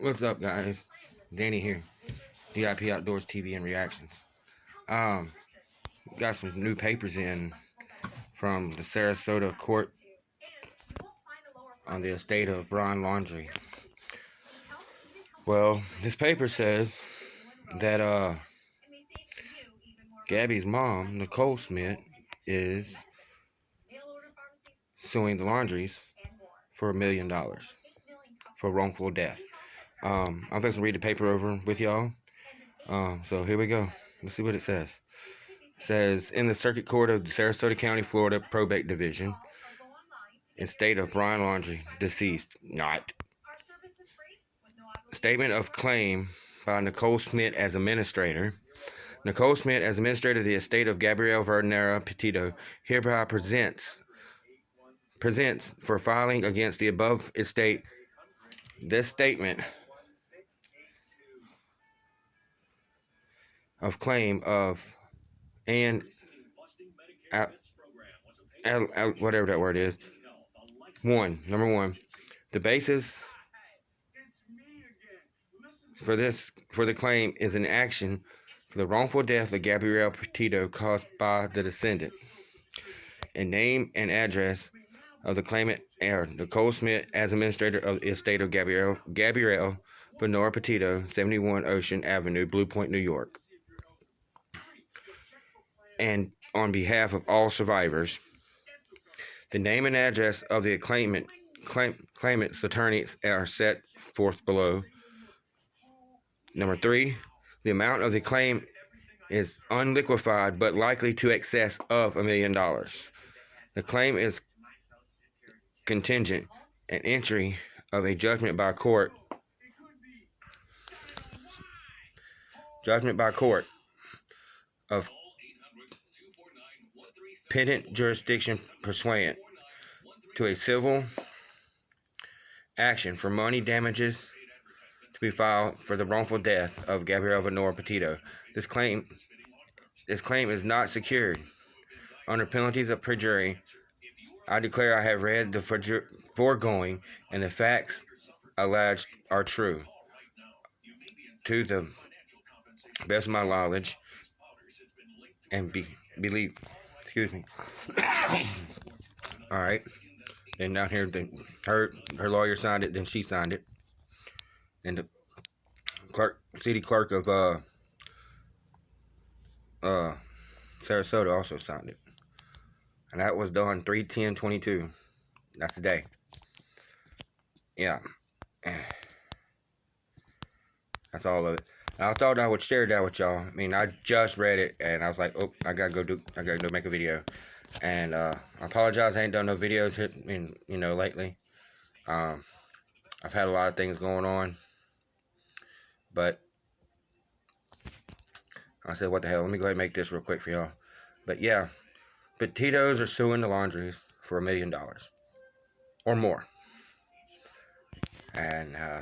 What's up, guys? Danny here. DIP Outdoors TV and Reactions. Um, got some new papers in from the Sarasota court on the estate of Brian Laundrie. Well, this paper says that uh, Gabby's mom, Nicole Smith, is suing the Laundries for a million dollars for wrongful death. Um, I'm going to read the paper over with y'all. Um, so here we go. Let's see what it says. It says in the Circuit Court of Sarasota County, Florida Probate Division, in state of Brian Laundrie, deceased, not. Statement of claim by Nicole Smith as administrator. Nicole Smith, as administrator of the estate of Gabrielle Vergara Petito, hereby presents presents for filing against the above estate this statement of claim of and out, out, whatever that word is. One, number one, the basis for this for the claim is an action for the wrongful death of Gabrielle Petito caused by the descendant. And name and address of the claimant are Nicole Smith as administrator of the estate of Gabrielle Gabrielle Venora Petito, 71 Ocean Avenue, Blue Point, New York and on behalf of all survivors. The name and address of the claimant, claim, claimant's attorneys are set forth below. Number three, the amount of the claim is unliquefied but likely to excess of a million dollars. The claim is contingent an entry of a judgment by court judgment by court of pendent jurisdiction pursuant to a civil action for money damages to be filed for the wrongful death of Gabrielle Venora Petito. This claim this claim is not secured. Under penalties of perjury, I declare I have read the foregoing and the facts alleged are true. To the best of my knowledge and be, believe Excuse me. All right. And down here, the, her her lawyer signed it. Then she signed it. And the clerk, city clerk of uh uh Sarasota also signed it. And that was done 31022. That's the day. Yeah. That's all of it. I thought I would share that with y'all. I mean, I just read it and I was like, oh, I gotta go do, I gotta go make a video. And uh, I apologize, I ain't done no videos in, you know, lately. Um, I've had a lot of things going on, but I said, what the hell? Let me go ahead and make this real quick for y'all. But yeah, but Tito's are suing the Laundries for a million dollars or more. And uh,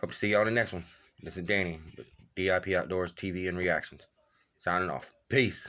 hope to see y'all in the next one. This is Danny, DIP Outdoors TV and Reactions. Signing off. Peace.